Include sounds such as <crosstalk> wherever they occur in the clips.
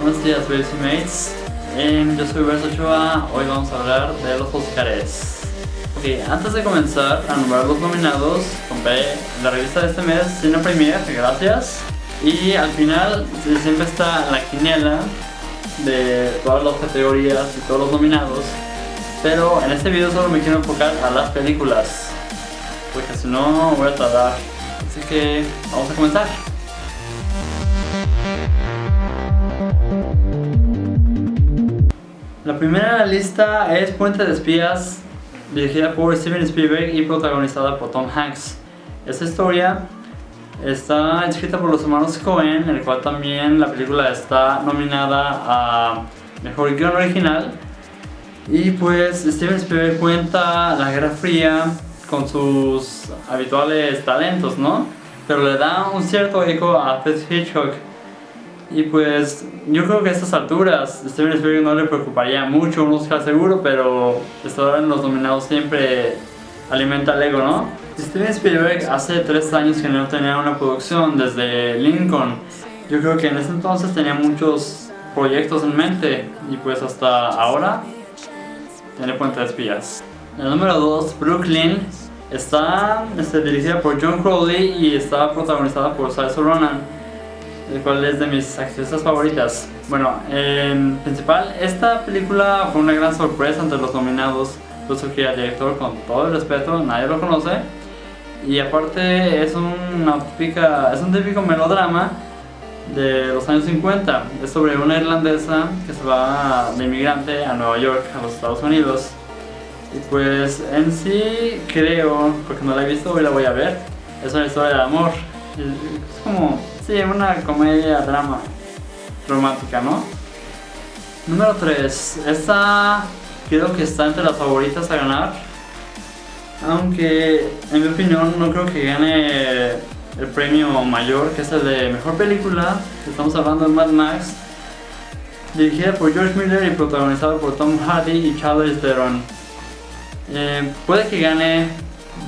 Buenos días, Mates. Em, yo soy Berto Ochoa. Hoy vamos a hablar de los Oscars. Ok, antes de comenzar a nombrar los nominados, compré la revista de este mes, Cine Premier, gracias. Y al final siempre está la quiniela de todas las categorías y todos los nominados. Pero en este video solo me quiero enfocar a las películas, porque si no voy a tardar. Así que vamos a comenzar. La primera lista es Puente de Espías, dirigida por Steven Spielberg y protagonizada por Tom Hanks. Esta historia está escrita por los hermanos Cohen, en el cual también la película está nominada a Mejor Guión Original. Y pues Steven Spielberg cuenta la Guerra Fría con sus habituales talentos, ¿no? Pero le da un cierto eco a Alfred Hitchcock y pues yo creo que a estas alturas Steven Spielberg no le preocuparía mucho un Oscar seguro, pero estar en los nominados siempre alimenta el ego, ¿no? Steven Spielberg hace tres años que no tenía una producción desde Lincoln. Yo creo que en ese entonces tenía muchos proyectos en mente y pues hasta ahora tiene Puente de Espías. El número 2, Brooklyn, está este, dirigida por John Crowley y está protagonizada por Saoirse Ronan el cual es de mis actrices favoritas. Bueno, en principal, esta película fue una gran sorpresa entre los nominados, puesto que el director, con todo el respeto, nadie lo conoce. Y aparte es, una típica, es un típico melodrama de los años 50. Es sobre una irlandesa que se va de inmigrante a Nueva York, a los Estados Unidos. Y pues en sí creo, porque no la he visto, hoy la voy a ver, es una historia de amor. Es como Sí, una comedia, drama romántica, ¿no? Número 3. Esta creo que está entre las favoritas a ganar. Aunque en mi opinión no creo que gane el premio mayor, que es el de mejor película. Estamos hablando de Mad Max. Dirigida por George Miller y protagonizada por Tom Hardy y Charles Theron. Eh, puede que gane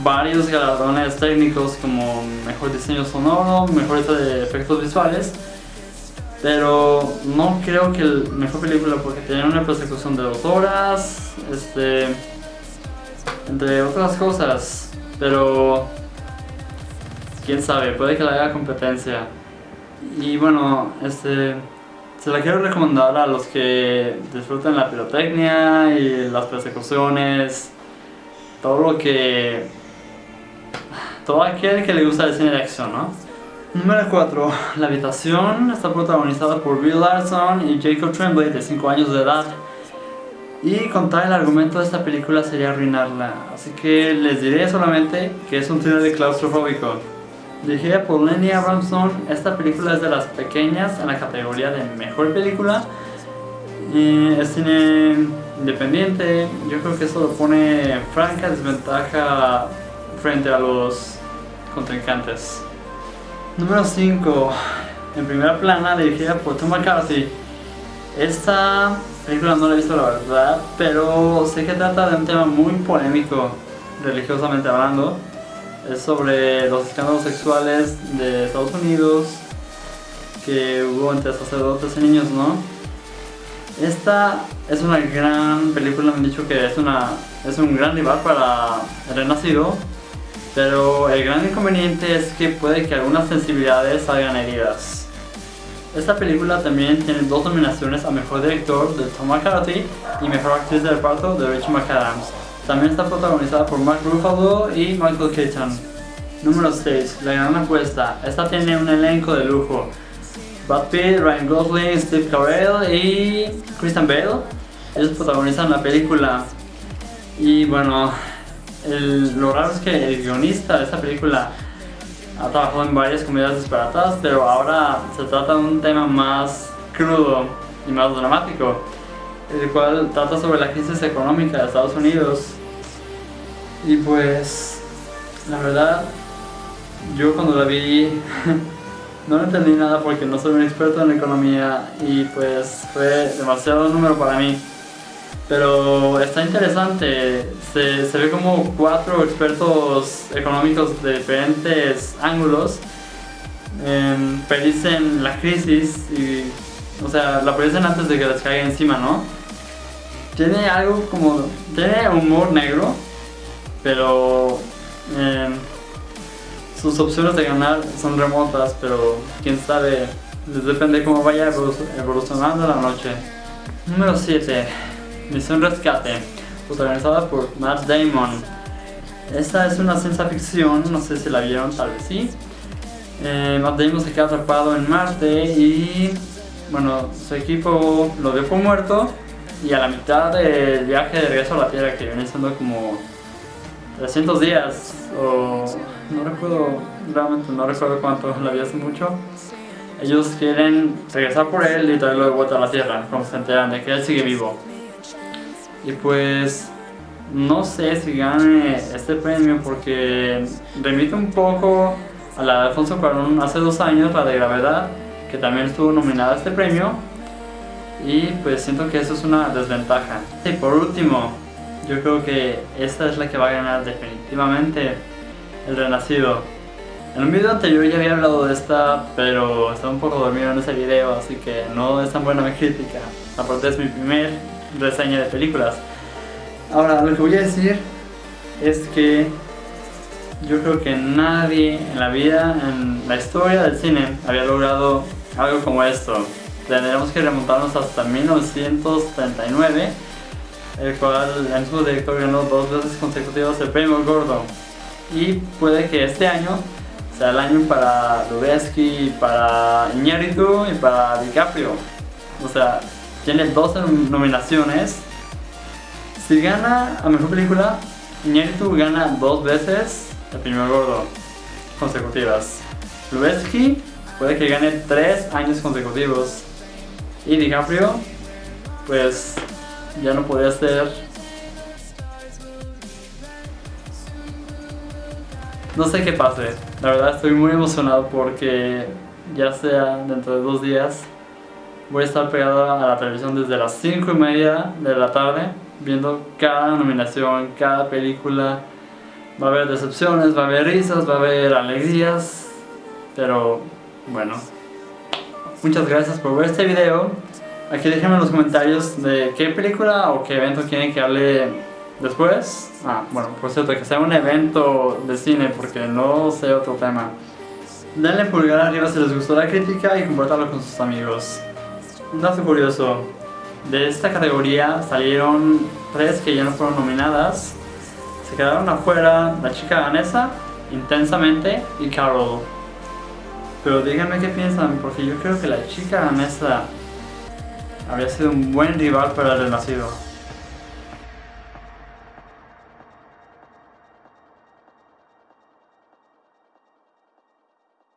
varios galardones técnicos como mejor diseño sonoro, mejor efectos visuales, pero no creo que el mejor película porque tenía una persecución de dos horas, este, entre otras cosas, pero quién sabe, puede que la haga competencia. Y bueno, este, se la quiero recomendar a los que disfruten la pirotecnia y las persecuciones, todo lo que todo aquel que le gusta el cine de acción, ¿no? Número 4. La habitación está protagonizada por Bill Larson y Jacob Tremblay de 5 años de edad. Y contar el argumento de esta película sería arruinarla, así que les diré solamente que es un thriller de claustrofóbico. Dirigida por Lenny Abramson, esta película es de las pequeñas en la categoría de mejor película. Y es cine independiente, yo creo que eso lo pone en franca desventaja frente a los contrincantes. Número 5. En primera plana, dirigida por Tom McCarthy. Esta película no la he visto la verdad, pero sé que trata de un tema muy polémico, religiosamente hablando. Es sobre los escándalos sexuales de Estados Unidos que hubo entre sacerdotes y niños, ¿no? Esta es una gran película, me han dicho que es, una, es un gran rival para El Renacido, pero el gran inconveniente es que puede que algunas sensibilidades salgan heridas. Esta película también tiene dos nominaciones a Mejor Director de Tom McCarthy y Mejor Actriz de Reparto de Rachel McAdams. También está protagonizada por Mark Ruffalo y Michael Keaton. Número 6. La gran apuesta. Esta tiene un elenco de lujo. Brad Pitt, Ryan Gosling, Steve Carell y Kristen Bale. Ellos protagonizan la película. Y bueno, lo raro es que el guionista de esta película ha trabajado en varias comedias disparatadas, pero ahora se trata de un tema más crudo y más dramático, el cual trata sobre la crisis económica de Estados Unidos. Y pues, la verdad, yo cuando la vi <laughs> no entendí nada porque no soy un experto en economía y pues fue demasiado número para mí. Pero está interesante, se, ve como cuatro expertos económicos de diferentes ángulos eh, predicen la crisis y O sea, la aparecen antes de que les caiga encima, ¿no? Tiene algo como... Tiene humor negro, pero... Eh, sus opciones de ganar son remotas, pero quién sabe, depende cómo vaya evolucionando la noche. Número 7. Misión Rescate, protagonizada por Matt Damon. Esta es una ciencia ficción, no sé si la vieron, tal vez sí. Eh, Matt Damon se queda atrapado en Marte y bueno, su equipo lo dio muerto y a la mitad del viaje de regreso a la Tierra, que viene siendo como 300 días o no recuerdo, realmente no recuerdo cuánto, la vi hace mucho. Ellos quieren regresar por él y traerlo de vuelta a la Tierra, como se enteran de que él sigue vivo. Y pues no sé si gane este premio porque remite un poco a la de Alfonso Cuarón hace dos años, la de Gravedad, que también estuvo nominada a este premio. Y pues siento que eso es una desventaja. Y por último, yo creo que esta es la que va a ganar definitivamente el Renacido. En un video anterior ya había hablado de esta, pero estaba un poco dormido en ese video, así que no es tan buena mi crítica. Aparte es mi primer reseña de películas. Ahora, lo que voy a decir es que yo creo que nadie en la vida, en la historia del cine, había logrado algo como esto. Tendremos que remontarnos hasta 1939 el cual en su director ganó dos veces consecutivas el premio Gordo. Y puede que este año sea el año para Lubeski, para Iñárritu y para DiCaprio. O sea, tiene dos nominaciones. Si gana a Mejor Película, Iñárritu gana dos veces el premio Gordo consecutivas. Lubeski puede que gane tres años consecutivos. Y DiCaprio, pues ya no podía ser no sé qué pase la verdad estoy muy emocionado porque ya sea dentro de dos días voy a estar pegado a la televisión desde las 5 y media de la tarde viendo cada nominación, cada película va a haber decepciones, va a haber risas, va a haber alegrías pero bueno muchas gracias por ver este video Aquí déjenme en los comentarios de qué película o qué evento quieren que hable después. Ah, bueno, por cierto, que sea un evento de cine porque no sé otro tema. Denle pulgar arriba si les gustó la crítica y compártalo con sus amigos. Un dato curioso, de esta categoría salieron tres que ya no fueron nominadas. Se quedaron afuera la chica danesa, Intensamente y Carol. Pero díganme qué piensan, porque yo creo que la chica danesa habría sido un buen rival para el Renacido.